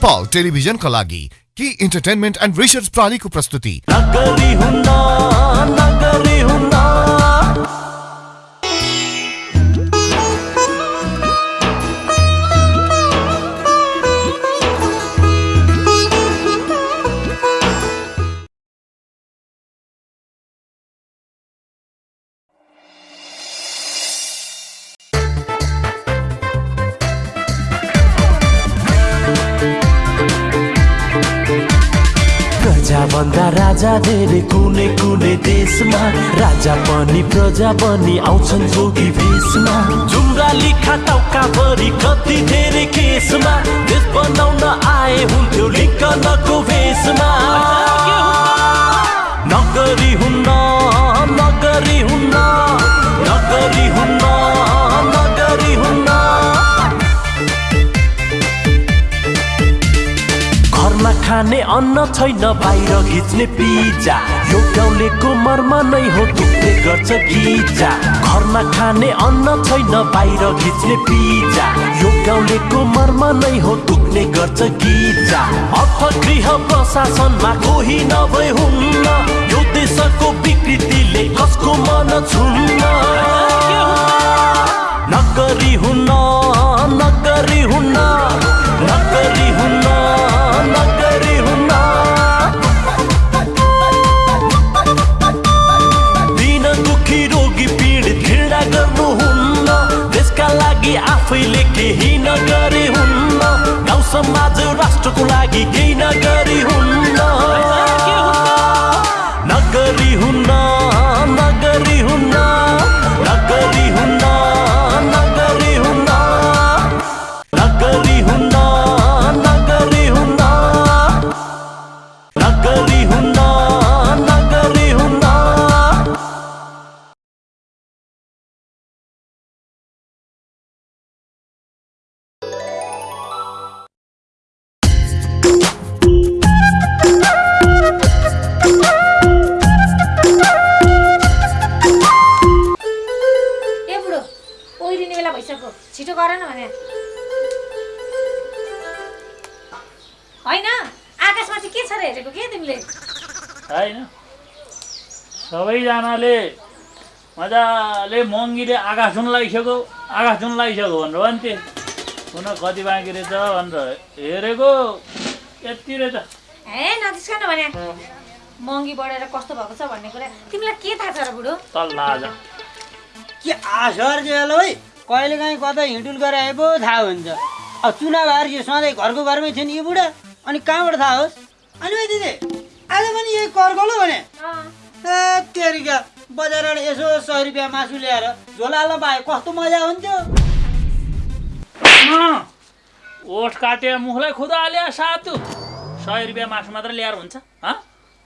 नेपाल टेलिभिजनका लागि कि इन्टरटेनमेन्ट एन्ड रिसर्च प्रालीको प्रस्तुति। प्रजाभन्दा राजा धेरै कुनै कुनै देशमा राजा पनि प्रजा पनि आउँछन् जोगी भेषमा। जुम्राली खाटाउका भरि कति धेरै केसमा देश बनाउन आए हुन्थ्यो लिङ्कनको भेषमा। खाने अन्न छैन बाहिर घिच्ने पिज्जा। यो गाउँलेको मर्म नै हो दुख्ने गर्छ गिजा। घरमा खाने अन्न छैन बाहिर घिच्ने पिज्जा। यो गाउँलेको मर्म नै हो दुख्ने गर्छ गिजा। अर्थगृह प्रशासनमा कोही नभए हुन्न। यो देशको विकृतिले कसको मन छुन्न? नगरी हुन्न नगरी हुन्न नगरी हुन्न। राष्ट्रको लागि केही होइन आकाशमाथि के छ र हेरेको के तिमीले? होइन। सबैजनाले मजाले महँगीले आकाश जुन लगाइसक्यो आकाश जुन लगाइसक्यो भनेर भन्थे। हुन कति बाँकी रहेछ भनेर हेरेको यति रहेछ। ए नजिस्कन भने। महँगी बढेर कस्तो भएको छ भन्ने कुरा तिमीलाई के थाहा छ र बुढो? के आसर जेल है कहिले काहीँ कतै हिँडुल गरेर आए पो थाहा हुन्छ। अब चुनाव हार यो सधैँ घरको घरमै थियो नि यो बुढा। अनि कहाँबाट थाहा होस् अनि भाइ दिदी आज पनि यही कर्कलो भने? अँ, ए तेरिका बजारबाट यसो सय रुपियाँ मासु ल्याएर झोला पाए कस्तो मजा हुन्थ्यो? ओठ काटे मुखलाई खुदा हाल्यो सातु। सय रुपियाँ मासु मात्र ल्याएर हुन्छ। हँ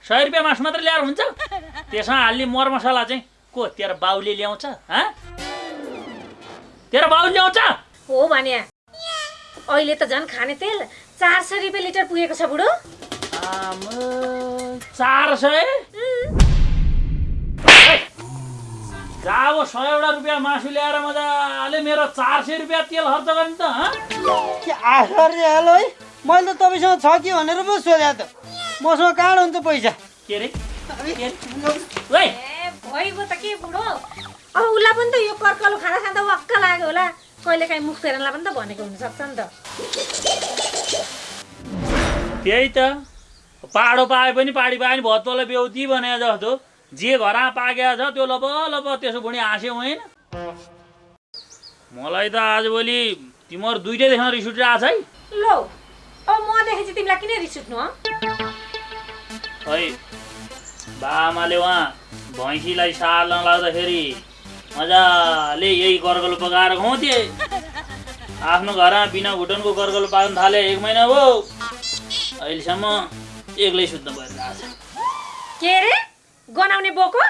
सय रुपियाँ मासु मात्र ल्याएर हुन्छ? त्यसमा हाल्ने मरमसला चाहिँ को? तेरो बाउले ल्याउँछ। हँ तेरो बाउले ल्याउँछ? हो भने अहिले त झन् खाने तेल चार सय रुपियाँ लिटर पुगेको छ बुढो। आमा, चार सय जाब सयवटा रुपियाँ मासु ल्याएर मजाले मेरो चार सय रुपियाँ तेल खर्च गर्ने त जेल है? मैले त तपाईँसँग छ कि भनेर पो सोधेँ त। मसँग कहाँ हुन्छ पैसा। के अरे भइगयो त के बुढो? अब उसलाई पनि त यो कर्कलो खाना खाँदा वाक्क लाग्यो होला। कहिले काहीँ मुख फेर्नलाई पनि त भनेको हुनसक्छ नि त। त्यही त। पाडो पाए पनि पाडी पाए पनि भत्तोलाई बेउती भने जस्तो। जे घरमा पाकेको छ त्यो लब लब त्यसो भुँडी हाँस्यो होइन। मलाई त आजभोलि तिमीहरू दुइटै देख्न रिस उठिरहेको छ है। लौ अब म देखेपछि तिमीलाई किन रिस उठ्नु हँ खै बाआमाले उहाँ भैँसीलाई साल नलाग्दाखेरि मजाले यही गर्गलो पकाएर खुवाउँथे आफ्नो घरमा बिना भुटनको गर्गलो पाक्न थाले एक महिना भयो। अहिलेसम्म एक्लै छ। के अरे गनाउने बोको?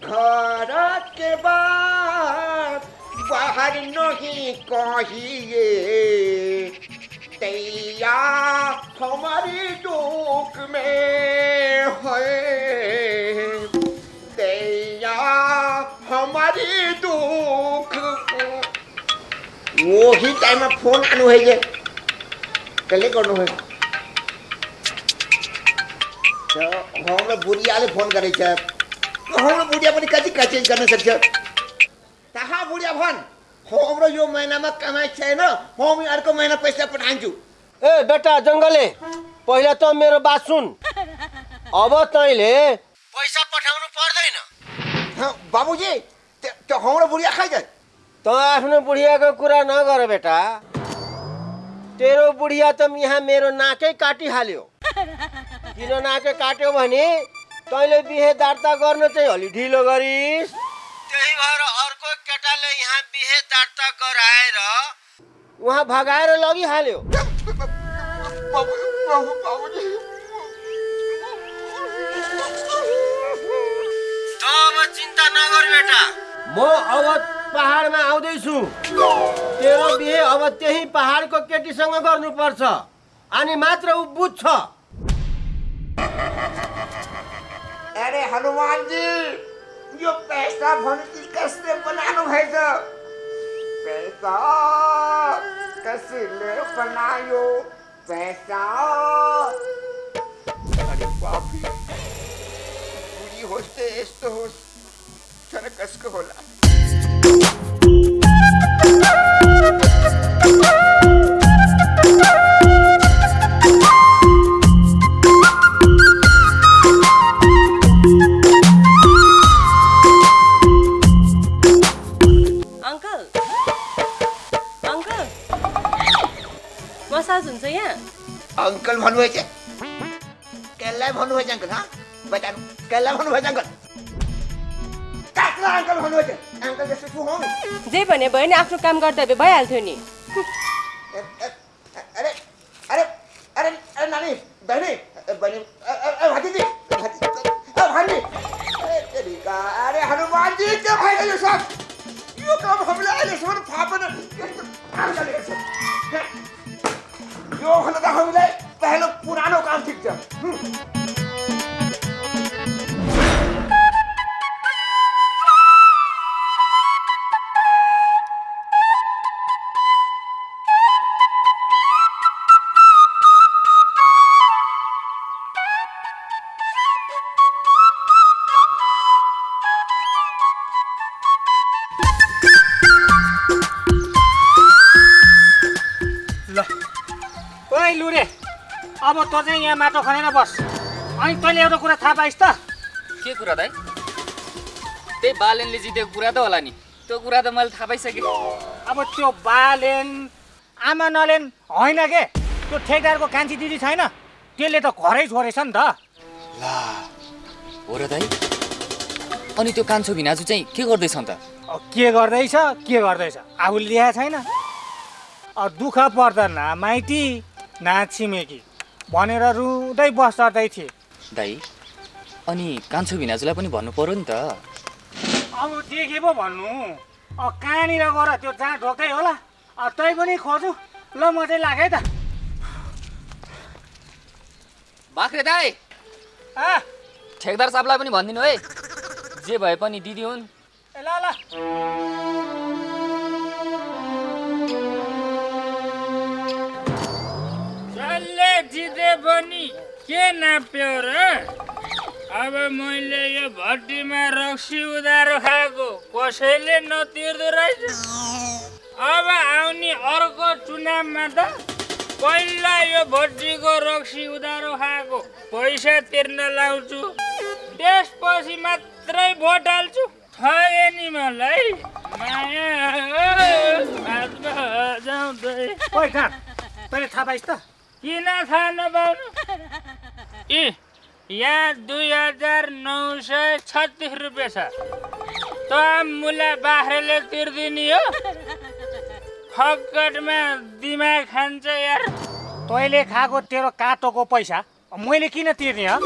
घर के बाहर नहीं कहिए। तैया हमारी दुख में है। तैया हमारी दुख वही टाइममा फोन आनु है जे कसले गर्नु हाम्रो बुढियाले फोन गरेछ हाम्रो बुढिया पनि कति कति गर्न सक्छ कहाँ बुढिया भन् हाम्रो यो महिनामा कमाइ छैन म अर्को महिना पैसा पठाउँछु ए बेटा जङ्गले पहिला त मेरो बात सुन। अब तैँले पैसा पठाउनु पर्दैन। हँ, बाबुजी हाम्रो बुढिया त आफ्नो बुढियाको कुरा नगर बेटा। तेरो बुढिया त यहाँ मेरो नाकै काटिहाल्यो। किन नाकै काट्यो भने तैँले बिहे दर्ता गर्न चाहिँ अलि ढिलो गरिस्। त्यही भएर अर्को केटाले यहाँ बिहे दर्ता गराएर उहाँ भगाएर लगिहाल्यो। त अब चिन्ता नगर बेटा। म अब पहाडमा आउँदैछु। तेरो बिहे अब त्यही पहाडको केटीसँग गर्नुपर्छ। अनि मात्र ऊ बुझ्छ। अरे हनुमानजी यो पैसा भनेपछि कसले बनाउनु भएछ? पैसा कसले बनायो? पैसा। अरे होस् त यस्तो होस्। तर कसको होला? मसाज हुन्छ यहाँ? अङ्कल भन्नुभएछ कसलाई भन्नुभएछ अङ्कल हँ? बताउनु कसलाई भन्नुभएछ अङ्कल अङ्कल अङ्कल जे भने भयो नि आफ्नो काम गर्दा भए भइहाल्थ्यो नि। अरे अरे अरे अरे नानी बहिनी बहिनी भतिजी भान्जी अरे तेरिका अरे हनुमानजी के भएन यो सब काम हामीले अहिलेसम्म त हामीलाई पहिलो पुरानो काम ठिक छ। ओइ लुरे अब तँ चाहिँ यहाँ माटो खनेर बस। अनि तैँले एउटा कुरा थाहा पाइस् त। के कुरा दाइ? त्यही बालेनले जितेको कुरा त होला नि। त्यो कुरा त मैले थाहा पाइसकेँ। अब त्यो बालेन आमा नलेन होइन के? त्यो ठेकदारको कान्छी दिदी छैन। त्यसले त घरै छोडेछ नि त। ला हो र दाइ। अनि त्यो कान्छो भिनाजु चाहिँ के गर्दैछ त के गर्दैछ के गर्दैछ? आफूले ल्याएको छैन। दुःख पर्दा न माइती। न छिमेकी भनेर रुँदै बस्दै थिए। दाइ अनि कान्छो भिनाजुलाई पनि भन्नु पर्यो नि त। अब देखे पो भन्नु। अब कहाँनिर गएर त्यो जहाँ ढोकै होला? अब तै पनि खोजु। ल म चाहिँ लागेँ त। बाख्रे दाइ आ, ठेकदार साहबलाई पनि भनिदिनु है। जे भए पनि दिदी हुन्। ए ल ल। जिते पनि के नाप्यो र? अब मैले यो भट्टीमा रक्सी उधारो खाएको कसैले नतिर्दो रहेछ। अब आउने अर्को चुनावमा त पहिला यो भट्टीको रक्सी उधारो खाएको पैसा तिर्न लाउँछु त्यसपछि मात्रै भोट हाल्छु। ठगे नि मलाई। माया जाउँदै। तैँले थाहा पाइस् त? किन थाहा नपाउनु ए यहाँ दुई हजार नौ सय छत्तिस रुपियाँ छ। त मुला बाख्राले तिर्दिने हो। फक्कटमा दिमाग खान्छ यार। तैँले खाएको तेरो काटोको पैसा मैले किन तिर्ने हो?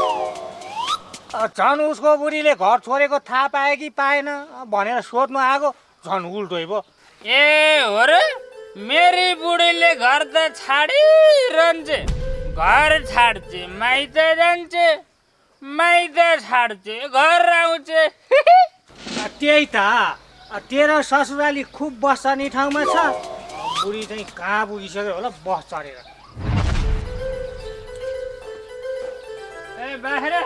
झन् उसको बुढीले घर छोडेको थाहा पाए कि पाएन भनेर सोध्नु आएको झन् उल्टै पो। ए हो र? मेरी बुढीले घर त छाडिरहन्छे। घर छाड्छे माइत जान्छे माइत छाड्छे घर आउँछ। त्यही त। तेरो ससुराली खुब बस्ने ठाउँमा छ। बुढी चाहिँ कहाँ पुगिसक्यो होला बस चढेर। ए बाख्रे!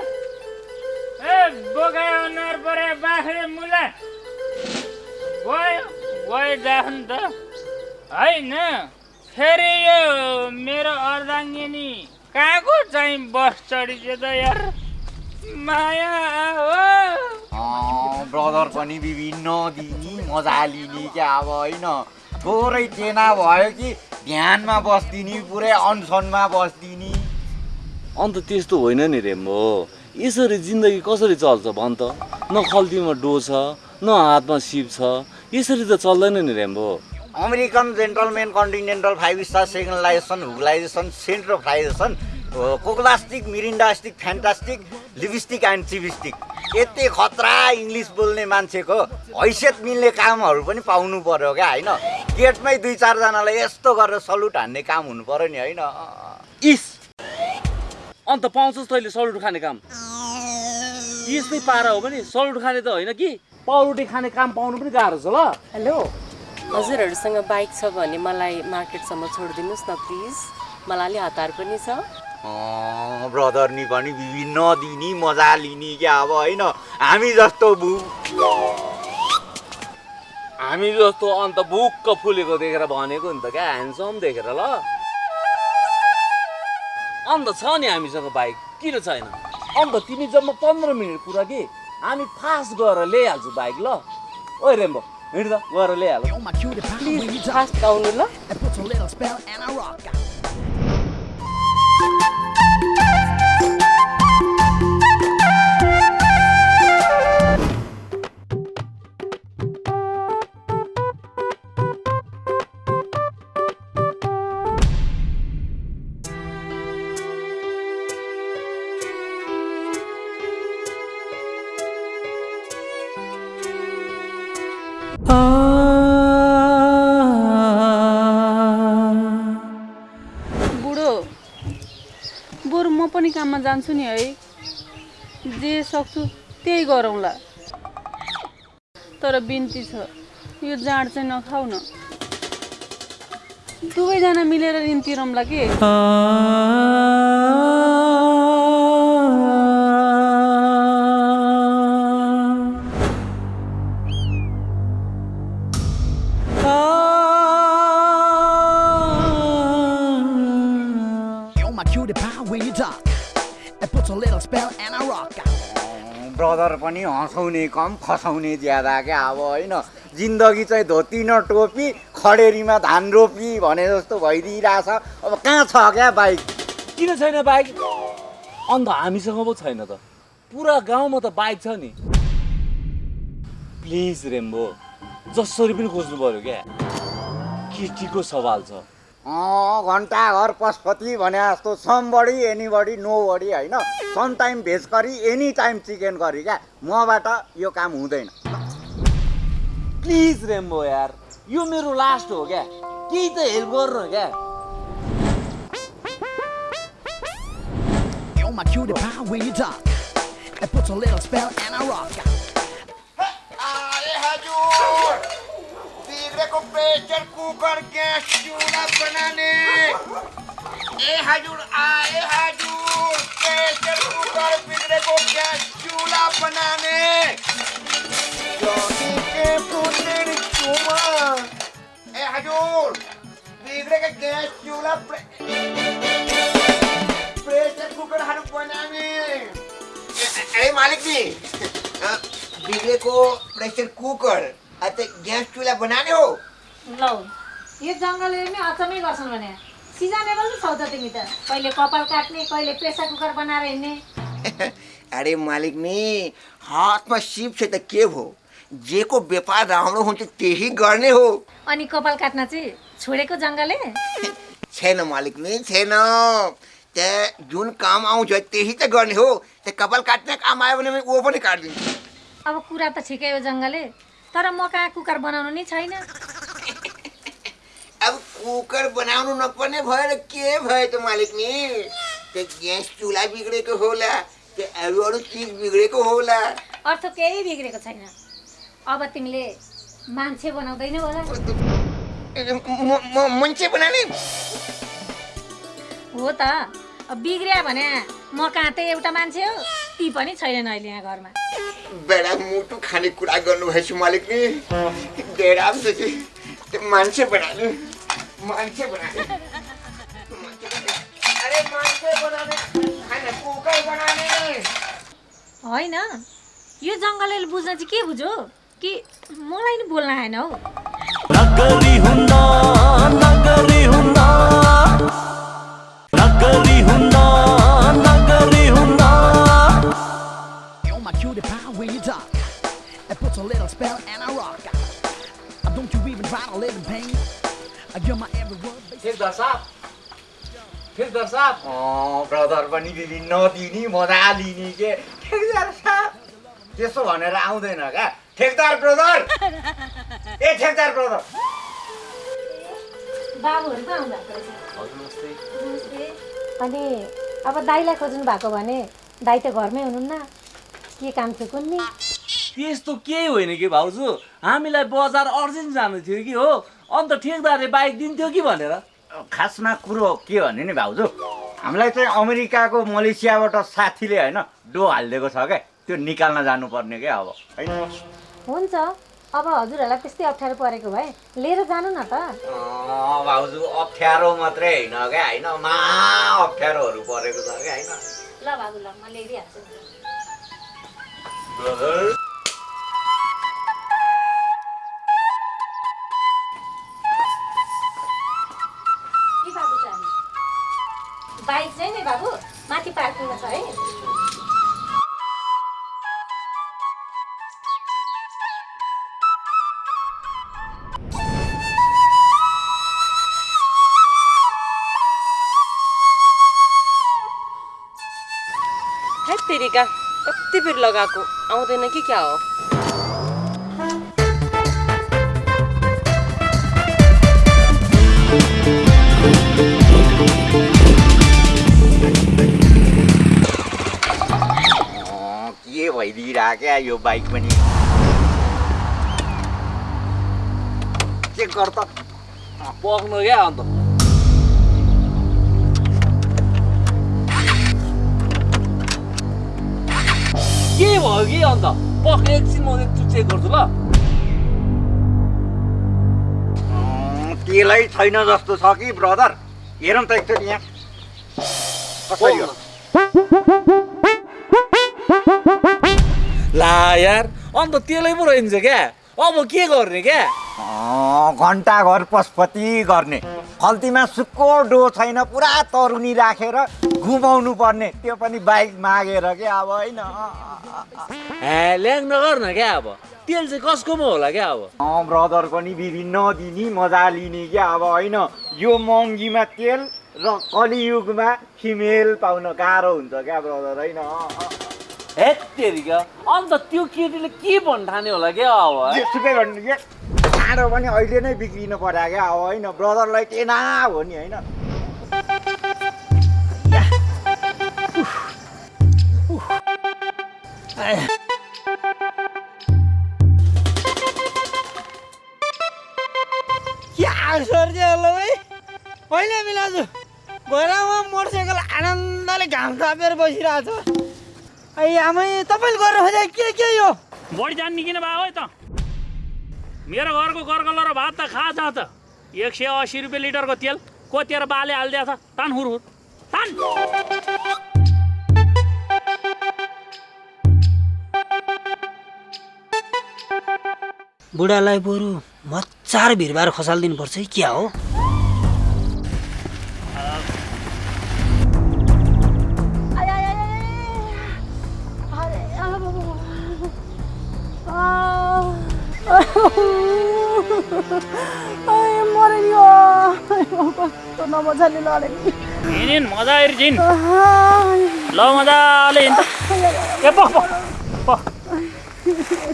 ए बोगा अनुहार परे बाख्रे मुला। गयो गयो जाऊ नि त। होइन। फेरि यो मेरो अर्धाङ्गिनी कहाँको चाहिँ बस चढिदियो त यार? माया हो। ब्रदर पनि विभिन्न दिने मजा लिने क्या अब होइन। थोरै टेना भयो कि ध्यानमा बस्दिने पुरै अनसनमा बस्दिने। अन्त त्यस्तो होइन नि रेम्बो। यसरी जिन्दगी कसरी चल्छ भन् त? न खल्तीमा डो छ न हातमा सिप छ यसरी त चल्दैन नि Rambo. American gentleman continental five star सेकन्डलाइजेसन हुगलाइजेसन सेन्ट्रोफ्लाइजेसन कोक्लास्टिक मिरिन्डास्टिक फ्यान्टास्टिक लिपस्टिक एन्ड चिपस्टिक यति खतरा इङ्ग्लिस बोल्ने मान्छेको हैसियत मिल्ने कामहरू पनि पाउनु पर्यो क्या होइन? गेटमै दुई चारजनालाई यस्तो गरेर सल्युट हान्ने काम हुनु पर्यो नि होइन? इस। अन्त पाउँछस् तैँले सल्युट खाने काम। यस्तै पारा हो भने सल्युट खाने त होइन कि? पाउरोटी खाने काम पाउनु पनि गाह्रो छ ल। हेलो। हजुरहरूसँग बाइक छ भने मलाई मार्केटसम्म छोडिदिनुहोस् न प्लिज। मलाई अलि हतार पनि छ। ब्रदर नि पनि विभिन्न दिने मजा लिने क्या अब होइन? हामी जस्तो हामी जस्तो अन्त बुक्क फुलेको देखेर भनेको नि त क्या ह्यान्डसम देखेर ल। अन्त छ नि हामीसँग बाइक किन छैन? अन्त तिमी जम्मा पन्ध्र मिनट कुरा कि? हामी फास्ट गएर ल्याइहाल्छु बाइक ल। ओ रेम्बो। हिँड त गएर ल्याइहाल प्लिज फास्ट आउनु ल काममा जान्छु नि है। जे सक्छु त्यही गरौँला। तर बिन्ती छ। यो जाँड चाहिँ नखाउ न। दुवैजना मिलेर ऋण तिरौँला के? हँसाउने कम खसाउने ज्यादा क्या? अब होइन जिन्दगी चाहिँ धोती न टोपी खडेरीमा धान रोपी भने जस्तो भइदिइरहेछ। अब कहाँ छ क्या बाइक? किन छैन बाइक? अन्त हामीसँग पो छैन त। पुरा गाउँमा त बाइक छ नि। प्लिज रेम्बो जसरी पनि खोज्नु पर्यो क्या? केटीको सवाल छ। घन्टा घर पशुपति भने जस्तो somebody anybody nobody होइन? Some time veg curry any time chicken curry क्या? मबाट यो काम हुँदैन। प्लिज रेम्बो यार यो मेरो लास्ट हो क्या? केही त हेल्प गर्नु क्या? My cutie pie when you talk. It puts a little spell and I rock. बिग्रेको प्रेसर कुकर ग्यास चुल्हा बनाने। ए हजुर आए हजुर प्रेसर कुकर बिग्रेको ग्यास चुल्हा बनाने। जोनी के पुत्र चुमा। ए हजुर बिग्रेको ग्यास चुल्हा प्रे- प्रेसर कुकरहरू बनाउने ए- अरे मालिक जी अ, बिग्रेको प्रेसर कुकर। अझै ग्यास चुल्हा बनाने हो। लौ यो जङ्गलले नि अचम्मै गर्छन् भने सिजनेबल छौ त तिमी त। कहिले कपाल काट्ने कहिले प्रेसर कुकर बनाएर हिँड्ने। अरे मालिक नि हातमा सिप छ त के भो जेको व्यापार राम्रो हुन्छ त्यही गर्ने हो। अनि कपाल काट्न चाहिँ छोडेको जङ्गलले? छैन मालिक नि छैन। त्यहाँ जुन काम आउँछ त्यही त गर्ने हो। त्यो कपाल काट्ने काम आयो भने म वो पनि काटिदिन्छु। अब कुरा त ठिकै हो जङ्गलले। तर म कहाँ कुकर बनाउनु नि छैन। अब कुकर बनाउनु नपर्ने भएर के भयो त मालिक नि? त्यो ग्यास चुल्हा बिग्रेको होला त्यो अरू अरू चिज बिग्रेको होला। अर्थ केही बिग्रेको छैन। अब तिमीले मान्छे बनाउँदैनौ होला। मान्छे बनाने हो त। बिग्रियो भने म कहाँ त एउटा मान्छे हो। ती पनि छैनन् अहिले यहाँ घरमा। बेडा मुटु खाने कुरा गर्नुभएछ मालिक नि। डेरा पनि कि त्यो मान्छे बनाने मान्छे बनाने। अरे मान्छे बनाने खाने कुकै बनाने होइन यो जङ्गलले बुझ्न चाहिँ के बुझ्यो? कि मलाई नि बोल्न आएन हौ। ठेकदार साहब ठेकदार साहब ब्रदर पनि विभिन्न दिने मजा लिने के? ठेकदार साहब। त्यसो भनेर आउँदैन क्या? ठेकदार ब्रदर ए ठेकदार ब्रदर बाबुहरू पो। अनि अब दाईलाई खोज्नु भएको भने दाई त घरमै हुनुहुन्न। के काम थियो कुन्नी? त्यस्तो केही होइन कि भाउजू? हामीलाई बजार अर्जेन्ट जानु थियो कि हो? अन्त ठेकदारले बाइक दिन्थ्यो कि भनेर? खासमा कुरो के भने नि भाउजू? हामीलाई चाहिँ अमेरिकाको मलेसियाबाट साथीले होइन डो हालिदिएको छ क्या त्यो निकाल्न जानुपर्ने क्या अब? होइन? हुन्छ। अब हजुरहरूलाई त्यस्तै अप्ठ्यारो परेको भए लिएर जानु न त। अँ, भाउजू अप्ठ्यारो मात्रै होइन क्या होइन मा अप्ठ्यारोहरू परेको छ क्या होइन? ल बाबु ल म ल्याइदिइहाल्छु लगाएको आउँदैन कि क्या हो के भइदिइरहेको क्या यो बाइक पनि के गर त पक्नु क्या अन्त के भयो कि अन्त पक एकछिन म एकचोटि चेक गर्छु ल तेलै छैन जस्तो छ कि ब्रदर हेरौँ त एकचोटि यहाँ कसरी ला यार अन्त त्यसलाई पो रहन्छ क्या अब के गर्ने क्या घन्टा घर पशुपति गर्ने। खल्तीमा सुक्को डो छैन पुरा तरुनी राखेर घुमाउनु पर्ने। त्यो पनि बाइक मागेर के अब होइन? ल्याङ नगर न क्या अब? तेल चाहिँ कसकोमा होला क्या अब? ब्रदर पनि विभिन्न दिने मजा लिने क्या अब होइन? यो महँगीमा तेल र कलियुगमा फिमेल पाउन गाह्रो हुन्छ क्या ब्रदर होइन? अँ, अँ। हेत तेरिका अन्त त्यो केटीले के भन्ठाने होला क्या अब है? जेसुकै भन्नु के चाँडो पनि अहिले नै बिग्रिनु पर्यो क्या। अब होइन ब्रदरलाई टेना हो नि होइन? क्या सर्दी होला है होइन मिलाजु घरमा मोटरसाइकल आनन्दले घाम तापेर बसिरहेको छ आमै तपाईँले गरेर खोजे के के यो? बढी जान्ने किन भयो है त। मेरो घरको कर्कल र भात त खा जा त। एक सय असी रुपियाँ लिटरको तेल कोतेर बाले हालिदिएको छ। तान हुर तान। बुढालाई बरु मचार भिरबार खसालिदिनुपर्छ है क्या हो? कस्तो नमजाले लडे हिँडिन् मजा ल मजाले हिँड्छ ए पख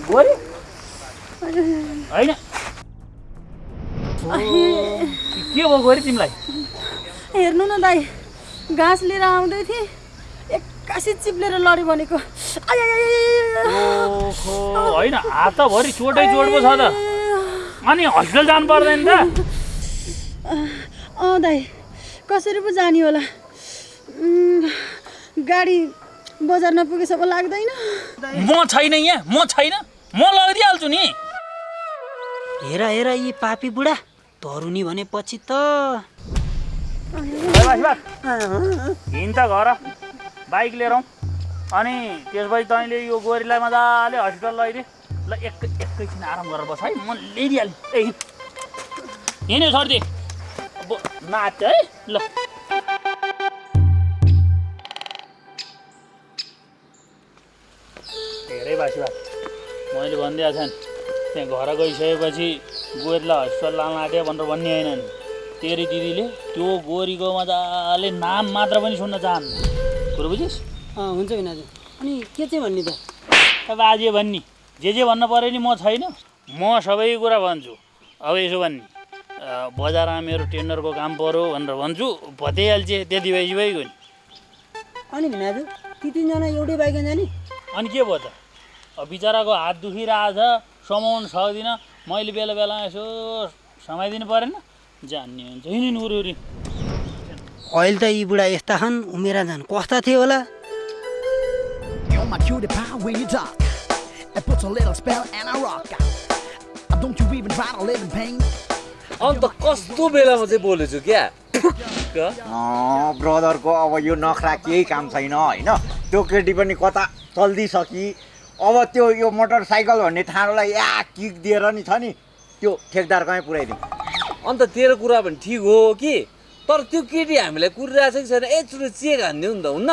गोरी होइन के भयो गोरी तिमीलाई? हेर्नु न दाई घाँस लिएर आउँदै थिएँ। एक्कासी चिप्लेर लड्यो भनेको। होइन हातभरि चोटै चोट पो छ त। अनि हस्पिटल जानु पर्दैन त। अँ दाई कसरी पो जाने होला? गाडी बजार नपुगेसम्म लाग्दैन। म छैन यहाँ म छैन म लगिदिइहाल्छु नि। हेर हेर यी पापी बुढा तरुनी भनेपछि त। हिँड त घर बाइक लिएर आउँ। अनि त्यसपछि तैँले यो गोरीलाई मजाले हस्पिटल लैदिए ल एक एकैछिन आराम गरेर बस है म ल्याइदिइहालेँ ए हिँड्यो छोडिदिए नाच्छ है ल धेरै बासी भए मैले भनिदिएको छैन त्यहाँ घर गइसकेपछि गोरीलाई हस्पिटल लान आँट्यो भनेर भन्ने होइन नि तेरी दिदीले त्यो गोरीको मजाले नाम मात्र पनि सुन्न चाहन्न कुरो बुझिस् अँ हुन्छ बिनाजु अनि के चाहिँ भन्ने त अब आज भन्ने जे जे भन्नु पऱ्यो नि म छैन म सबै कुरा भन्छु अब यसो भन्ने बजारमा मेरो टेन्डरको काम पऱ्यो भनेर भन्छु। भत्याइहाल्छ त्यति भएपछि भइगयो नि। अनि भिनाजु ती तिनजना एउटै बाइकमा जाने अनि के भयो त? अब बिचराको हात दुखिरहेछ समाउनु सक्दिनँ। मैले बेला बेलामा यसो समाइदिनु परेन। जान्ने हुन्छ। हिँड्नु उरी अहिले त यी बुढा यस्ता छन्। उमेरा झन् कस्ता थिए होला. Don't you even try to live in pain? अन्त कस्तो बेलामा चाहिँ बोलेछु क्या? ब्रदरको अब यो नखरा केही काम छैन होइन? त्यो केटी पनि कता चल्दिसकी। अब त्यो यो मोटरसाइकल भन्ने ठाडोलाई या किक दिएर नि छ नि त्यो ठेकदार कहीँ पुऱ्याइदिउँ। अन्त तेरो कुरा पनि ठिक हो कि? तर त्यो केटी हामीलाई कुरिरहेको छ कि छैन एकचोटि चेक हानिदिउँ नि त हुन्न।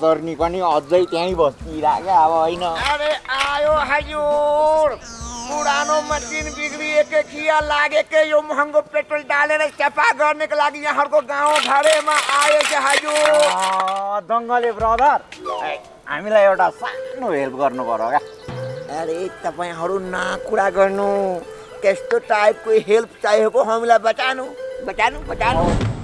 Spell. ब्रदर नि पनि अझै त्यहीँ बस्किरहेको क्या अब होइन। अरे आयो हजुर। पुरानो मसिन बिग्रिएके खिया लागेके यो महँगो पेट्रोल डालेर सफा गर्नको लागि यहाँहरूको गाउँ घरेमा आयो कि हजुर। दङ्गले ब्रदर। हामीलाई एउटा सानो हेल्प गर्नु पर्यो क्या। अरे तपाईँहरू न कुरा गर्नु। त्यस्तो टाइपको हेल्प चाहिएको हामीलाई बचानु बचानु बचानु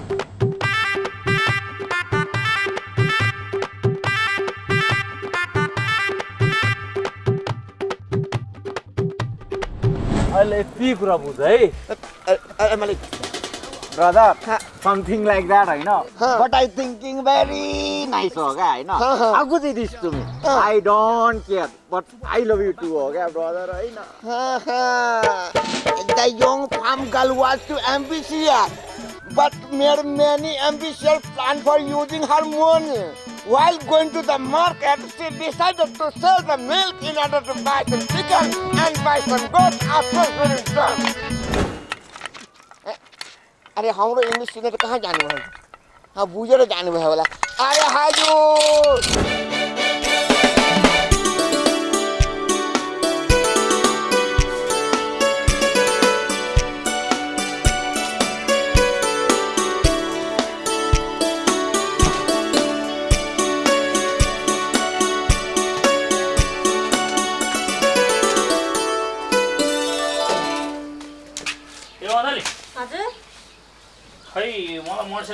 अहिले यति कुरा बुझ है ब्रदर समथिङ लाइक द्याट होइन but I thinking very nice हो क्या होइन। How good it is to me I don't care but I love you too हो क्या ब्रदर होइन The young farm girl was too ambitious, but made many ambitious plans for using her money. While going to the market, she decided to sell the milk in order to buy some chicken and buy some goats after her return. अरे हाम्रो English Sinner कहाँ जानुभयो हाँ बुझेर जानुभयो होला अरे हजुर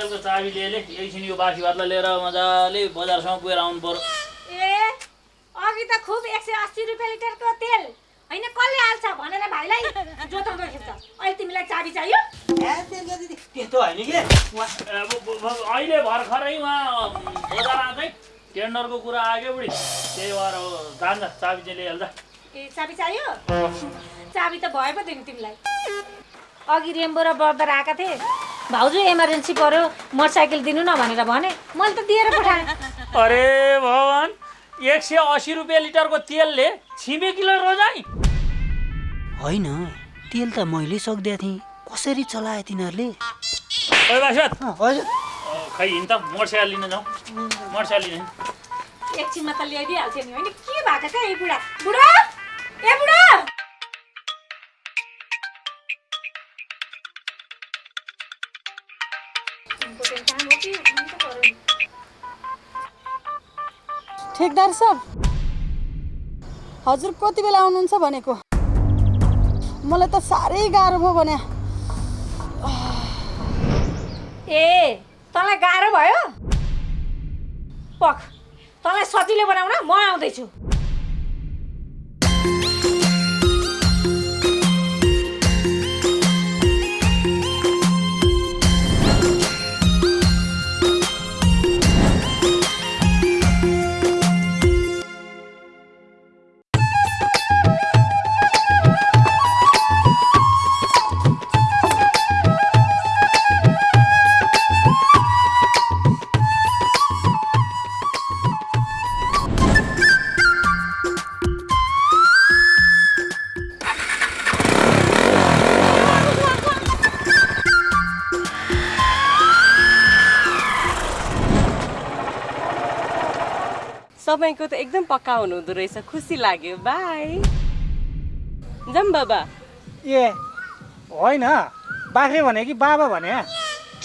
मोटरसाइकलको चाबी ल्याएले एकछिन यो बासी भातलाई लिएर मजाले बजारसम्म पुगेर आउनु पर्यो। ए अघि त खुब एक सय अस्सी रुपियाँ लिटरको तेल। होइन कसले हाल्छ भनेर भाइलाई जोताउँदो रहेछ अहिले तिमीलाई चाबी चाहियो? त्यस्तो होइन कि? अहिले भर्खरै उहाँ बजार टेन्डरको कुरा आयो बुढी। त्यही भएर जान्छ चाबी चाहिँ लिइहाल्छ। ए चाबी चाहियो? चाबी त भयो पो तिमीलाई। अघि रेम्बो र बर्दर आएका थिए। भाउजू इमर्जेन्सी पऱ्यो मोटरसाइकल दिनु न भनेर भने मैले त दिएर पठाएँ। अरे भगवान् एक सय असी रुपियाँ लिटरको तेलले छिमेकीलाई रोजाइ। होइन तेल त मैले सक्दिया थिएँ। कसरी चलाए तिनीहरूले? खै हिँड त मोटरसाइकल लिन जाउँ मोटरसाइकल लिन। एकछिनमा त ल्याइदिइहाल्थ्यो नि होइन? के भएको छ ए बुढा? बुढा? ए बुढा? ठेकदार साहब। हजुर कति बेला आउनुहुन्छ भनेको? मलाई त साह्रै गाह्रो भयो भने। ए तँलाई गाह्रो भयो? पख तँलाई सजिलो बनाउन म आउँदैछु। तपाईँको त एकदम पक्का हुनुहुँदो रहेछ खुसी लाग्यो बाई जाम बाबा। ए होइन बाख्रे भने कि बाबा भने?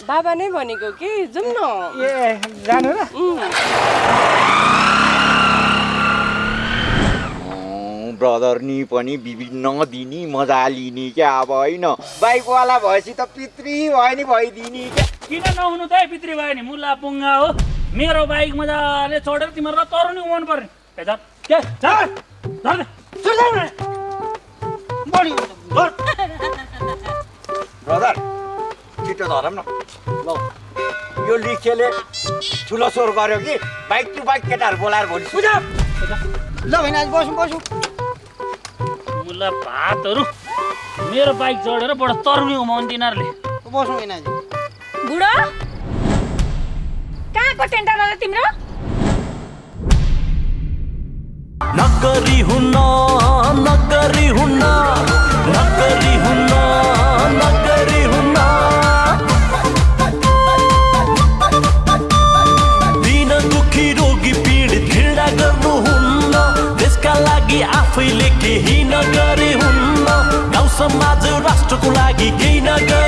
बाबा नै भनेको कि जाउँ न। ए जानु र। ब्रदर नि पनि विभिन्न दिने मजा लिने क्या अब होइन। बाइकवाला भएपछि त पितृ भयो नि भइदिने क्या। किन नहुनु त है पितृ भयो नि? मुला पुङ्गा हो। मेरो बाइक मजाले चढेर तिमीहरूलाई तरुनी उमाउनु पर्ने। ब्रदर छिटो धरम न। ल। यो लिखेले ठुलो स्वर गर्यो कि बाइक टु बाइक केटाहरू बोलाएर भोलि सुझाव ल होइन आज बसौँ बसौँ। मुला भातहरू। मेरो बाइक चढेर बडो तरुनी उमाउनु तिनीहरूले बसौँ होइन आज। बुढो। कहाँको टेन्डर होला तिम्रो? नगरी हुन्न नगरी हुन्न नगरी हुन्न नगरी हुन्न दिन दुखी रोगी पीडित घृणा गर्नुहुन्न देशका लागि आफैले केही नगरी हुन्न। गाउँ समाज राष्ट्रको लागि केही नगरी